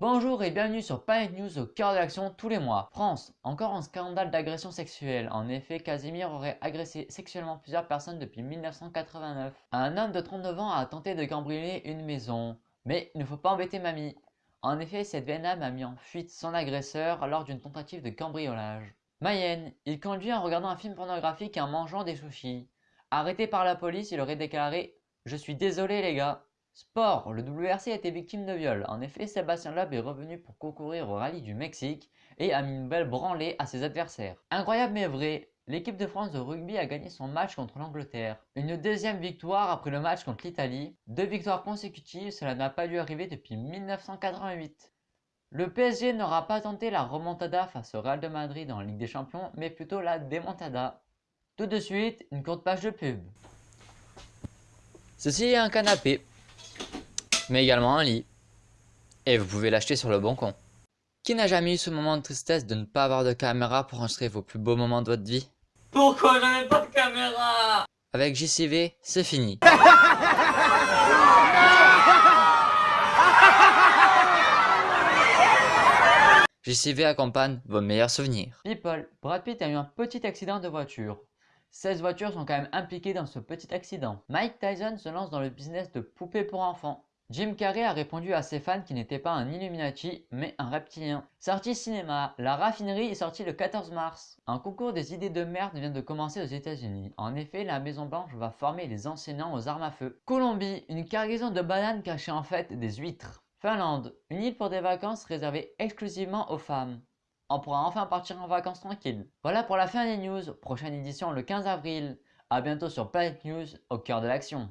Bonjour et bienvenue sur Planet News au cœur de l'action tous les mois. France, encore un scandale d'agression sexuelle. En effet, Casimir aurait agressé sexuellement plusieurs personnes depuis 1989. Un homme de 39 ans a tenté de cambrioler une maison. Mais il ne faut pas embêter mamie. En effet, cette Vietnam a mis en fuite son agresseur lors d'une tentative de cambriolage. Mayenne, il conduit en regardant un film pornographique et en mangeant des sushis. Arrêté par la police, il aurait déclaré « Je suis désolé les gars ». Sport, le WRC a été victime de viol. En effet, Sébastien Loeb est revenu pour concourir au rallye du Mexique et a mis une belle branlée à ses adversaires. Incroyable mais vrai, l'équipe de France de rugby a gagné son match contre l'Angleterre. Une deuxième victoire après le match contre l'Italie. Deux victoires consécutives, cela n'a pas dû arriver depuis 1988. Le PSG n'aura pas tenté la remontada face au Real de Madrid en Ligue des Champions, mais plutôt la démontada. Tout de suite, une courte page de pub. Ceci est un canapé mais également un lit. Et vous pouvez l'acheter sur le bon coin. Qui n'a jamais eu ce moment de tristesse de ne pas avoir de caméra pour enregistrer vos plus beaux moments de votre vie? Pourquoi je n'ai pas de caméra? Avec JCV, c'est fini. JCV accompagne vos meilleurs souvenirs. People, Brad Pitt a eu un petit accident de voiture. 16 voitures sont quand même impliquées dans ce petit accident. Mike Tyson se lance dans le business de poupées pour enfants. Jim Carrey a répondu à ses fans qu'il n'était pas un Illuminati, mais un reptilien. Sortie cinéma, La Raffinerie est sortie le 14 mars. Un concours des idées de merde vient de commencer aux états unis En effet, la Maison Blanche va former les enseignants aux armes à feu. Colombie, une cargaison de bananes cachait en fait des huîtres. Finlande, une île pour des vacances réservée exclusivement aux femmes. On pourra enfin partir en vacances tranquille. Voilà pour la fin des news, prochaine édition le 15 avril. A bientôt sur Planet News, au cœur de l'action.